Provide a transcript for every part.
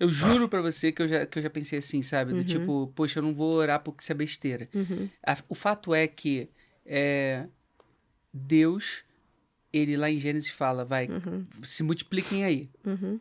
Eu juro pra você que eu já, que eu já pensei assim, sabe? Do tipo, poxa, eu não vou orar porque isso é besteira. Uhum. A- o fato é que é, Deus, ele lá em Gênesis fala, vai, se multipliquem aí. Uhum.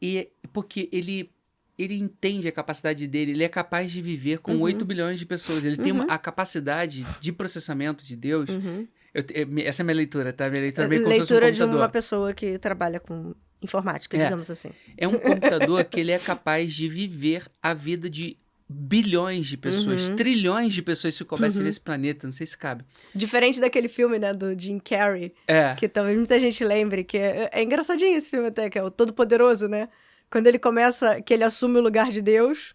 E porque ele ele entende a capacidade dele, ele é capaz de viver com Uhum. 8 bilhões de pessoas. Ele tem uma- a capacidade de processamento de Deus. Uhum. Eu é, essa é a minha leitura, tá? Minha leitura é meio fosse um Leitura de uma pessoa que trabalha com informática, É. digamos assim. É um computador que ele é capaz de viver a vida de bilhões de pessoas, Uhum. trilhões de pessoas se coubesse nesse planeta. Não sei se cabe. Diferente daquele filme, né, do Jim Carrey, É. que talvez muita gente lembre, que é, é engraçadinho esse filme até, que é o Todo-Poderoso, né? Quando ele começa, que ele assume o lugar de Deus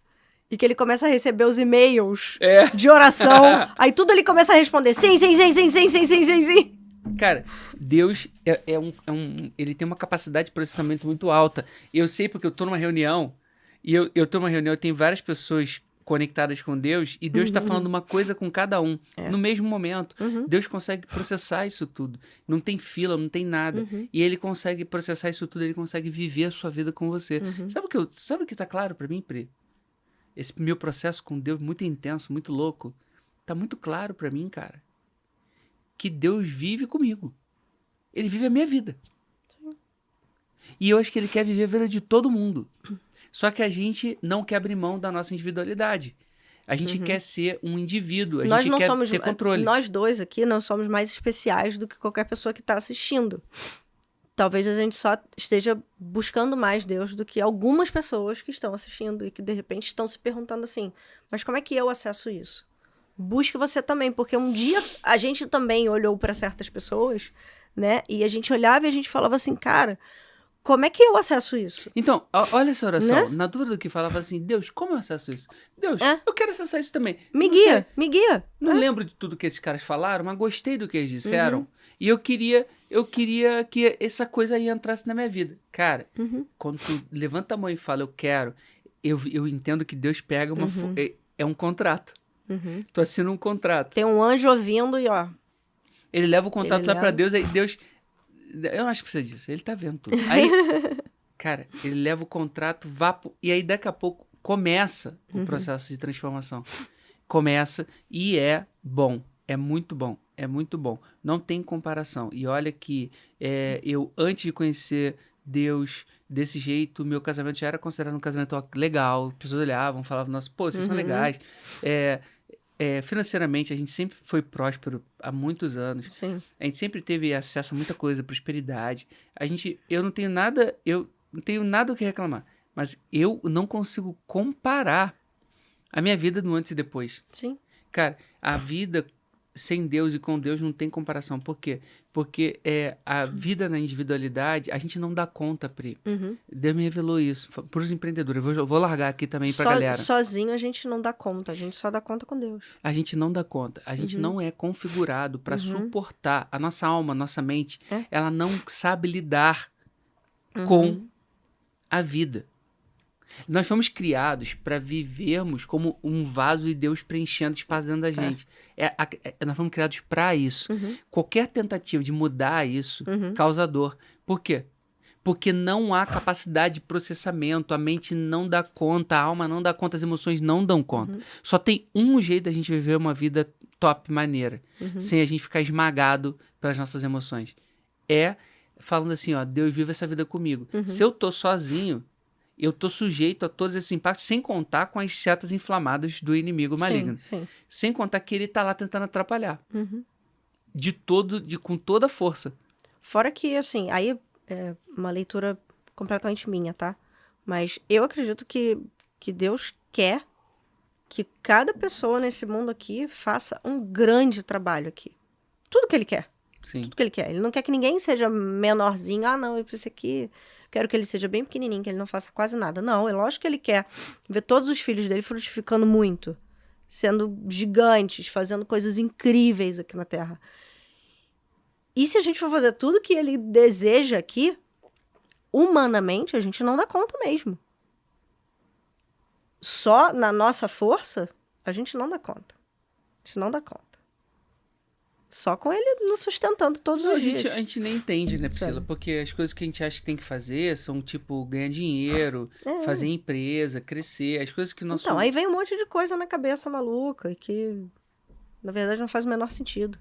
e que ele começa a receber os e-mails É. de oração, aí tudo ele começa a responder sim, sim, sim, sim, sim, sim, sim, sim, sim. Cara, Deus é, é um, é um- Ele tem uma capacidade de processamento muito alta. Eu sei porque eu tô numa reunião, e eu, eu tô numa reunião tem várias pessoas conectadas com Deus, e Deus tá falando uma coisa com cada um, É. no mesmo momento. Uhum. Deus consegue processar isso tudo. Não tem fila, não tem nada. Uhum. E ele consegue processar isso tudo, ele consegue viver a sua vida com você. Uhum. Sabe o que eu, sabe o que tá claro pra mim, Pri? Esse meu processo com Deus muito intenso, muito louco, tá muito claro pra mim, cara. Que Deus vive comigo. Ele vive a minha vida. E eu acho que ele quer viver a vida de todo mundo. Só que a gente não quer abrir mão da nossa individualidade. A gente quer ser um indivíduo, a Uhum. Nós gente não quer somos ter controle. nós dois aqui não somos mais especiais do que qualquer pessoa que está assistindo. Talvez a gente só esteja buscando mais Deus do que algumas pessoas que estão assistindo e que de repente estão se perguntando assim: mas como é que eu acesso isso? Busque você também, porque um dia a gente também olhou para certas pessoas, né? E a gente olhava e a gente falava assim, cara, como é que eu acesso isso? Então, olha essa oração. Na dúvida do que falava assim, Deus, como eu acesso isso? Deus, É. eu quero acessar isso também. Me Não sei, guia, me guia. Não lembro de tudo que esses caras falaram, mas gostei do que eles disseram. Uhum. E eu queria, eu queria que essa coisa aí entrasse na minha vida. Cara, Uhum. quando tu levanta a mão e fala, eu quero, eu, eu entendo que Deus pega uma. fo- É, é um contrato. Uhum. Tu assina um contrato. Tem um anjo ouvindo e ó, Ele leva o contrato Ele lá leva. Deus, aí Deus. Eu não acho que precisa disso. Ele tá vendo tudo. Aí, cara, ele leva o contrato, vá. pro- E aí, daqui a pouco, começa Uhum. o processo de transformação. Começa e é bom. É muito bom. É muito bom. Não tem comparação. E olha que é, eu, antes de conhecer Deus desse jeito, meu casamento já era considerado um casamento legal. As pessoas olhavam, falavam, nossa, pô, vocês são Uhum. legais. É, é, financeiramente, a gente sempre foi próspero há muitos anos. sim. A gente sempre teve acesso a muita coisa, prosperidade. A gente, eu não tenho nada, eu não tenho nada o que reclamar, mas eu não consigo comparar a minha vida no antes e depois. Sim. Cara, a vida sem Deus e com Deus não tem comparação. Por quê? Porque é, a vida na individualidade, a gente não dá conta, Pri. Uhum. Deus me revelou isso. Para os empreendedores, eu vou, vou largar aqui também pra Só- galera. Sozinho a gente não dá conta, a gente só dá conta com Deus. A gente não dá conta. A gente Uhum. não é configurado para Uhum. suportar. A nossa alma, a nossa mente, É. ela não sabe lidar Uhum. com a vida. Nós fomos criados para vivermos como um vaso e Deus preenchendo espaço dentro da gente. É, a- é- nós fomos criados para isso. Uhum. Qualquer tentativa de mudar isso Uhum. causa dor. Por quê? Porque não há capacidade de processamento, a mente não dá conta, a alma não dá conta, as emoções não dão conta. Só tem um jeito da gente viver uma vida top, maneira, Uhum. sem a gente ficar esmagado pelas nossas emoções. É falando assim, ó, Deus vive essa vida comigo. Uhum. Se eu tô sozinho, eu tô sujeito a todos esses impactos, sem contar com as setas inflamadas do inimigo maligno. Sim, sim. Sem contar que ele tá lá tentando atrapalhar. Uhum. De todo, de, com toda a força. Fora que, assim, aí é uma leitura completamente minha, tá? Mas eu acredito que, que Deus quer que cada pessoa nesse mundo aqui faça um grande trabalho aqui. Tudo que ele quer. Sim. Tudo que ele quer. Ele não quer que ninguém seja menorzinho. Ah, não, eu preciso aqui. Quero que ele seja bem pequenininho, que ele não faça quase nada. Não, é lógico que ele quer ver todos os filhos dele frutificando muito, sendo gigantes, fazendo coisas incríveis aqui na Terra. E se a gente for fazer tudo que ele deseja aqui, humanamente, a gente não dá conta mesmo. Só na nossa força, a gente não dá conta. A gente não dá conta. Só com ele nos sustentando todos Não, a, os gente, dias. a gente nem entende, né, Priscila? Sabe? Porque as coisas que a gente acha que tem que fazer são, tipo, ganhar dinheiro, É. fazer empresa, crescer. As coisas que nós Então, aí vem um monte de coisa na cabeça maluca e que, na verdade, não faz o menor sentido.